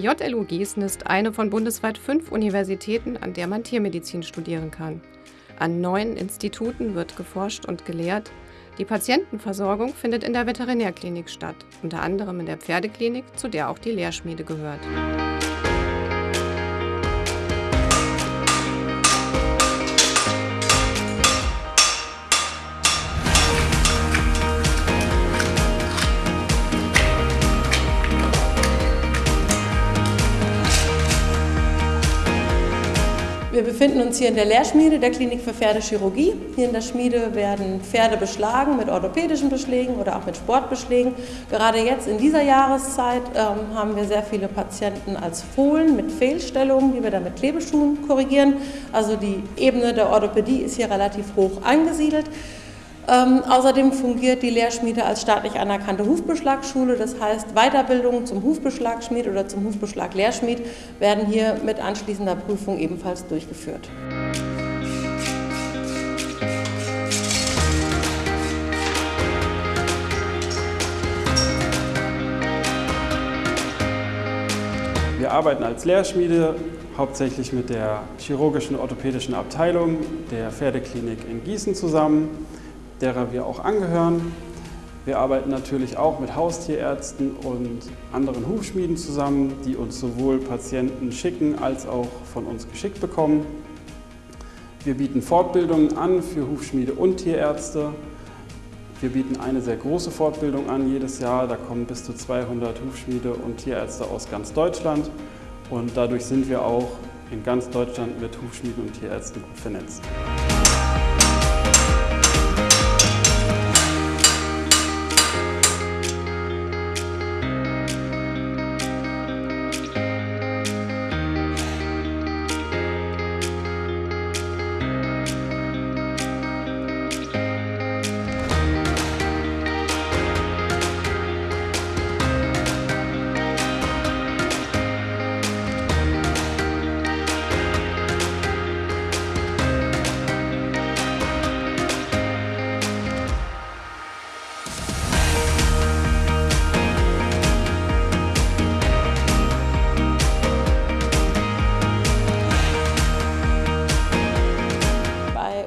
Die JLU Gießen ist eine von bundesweit fünf Universitäten, an der man Tiermedizin studieren kann. An neun Instituten wird geforscht und gelehrt. Die Patientenversorgung findet in der Veterinärklinik statt, unter anderem in der Pferdeklinik, zu der auch die Lehrschmiede gehört. Wir befinden uns hier in der Lehrschmiede der Klinik für Pferdechirurgie. Hier in der Schmiede werden Pferde beschlagen mit orthopädischen Beschlägen oder auch mit Sportbeschlägen. Gerade jetzt in dieser Jahreszeit ähm, haben wir sehr viele Patienten als Fohlen mit Fehlstellungen, die wir dann mit Klebeschuhen korrigieren. Also die Ebene der Orthopädie ist hier relativ hoch angesiedelt. Ähm, außerdem fungiert die Lehrschmiede als staatlich anerkannte Hufbeschlagschule. Das heißt, Weiterbildungen zum Hufbeschlagschmied oder zum Hufbeschlag-Lehrschmied werden hier mit anschließender Prüfung ebenfalls durchgeführt. Wir arbeiten als Lehrschmiede hauptsächlich mit der chirurgischen orthopädischen Abteilung der Pferdeklinik in Gießen zusammen derer wir auch angehören. Wir arbeiten natürlich auch mit Haustierärzten und anderen Hufschmieden zusammen, die uns sowohl Patienten schicken als auch von uns geschickt bekommen. Wir bieten Fortbildungen an für Hufschmiede und Tierärzte. Wir bieten eine sehr große Fortbildung an jedes Jahr. Da kommen bis zu 200 Hufschmiede und Tierärzte aus ganz Deutschland. Und dadurch sind wir auch in ganz Deutschland mit Hufschmieden und Tierärzten gut vernetzt.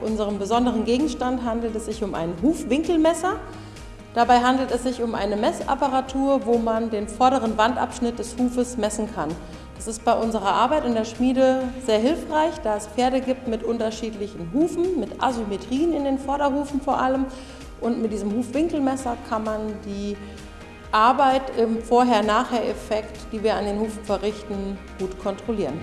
Unserem besonderen Gegenstand handelt es sich um ein Hufwinkelmesser. Dabei handelt es sich um eine Messapparatur, wo man den vorderen Wandabschnitt des Hufes messen kann. Das ist bei unserer Arbeit in der Schmiede sehr hilfreich, da es Pferde gibt mit unterschiedlichen Hufen, mit Asymmetrien in den Vorderhufen vor allem. Und mit diesem Hufwinkelmesser kann man die Arbeit im Vorher-Nachher-Effekt, die wir an den Hufen verrichten, gut kontrollieren.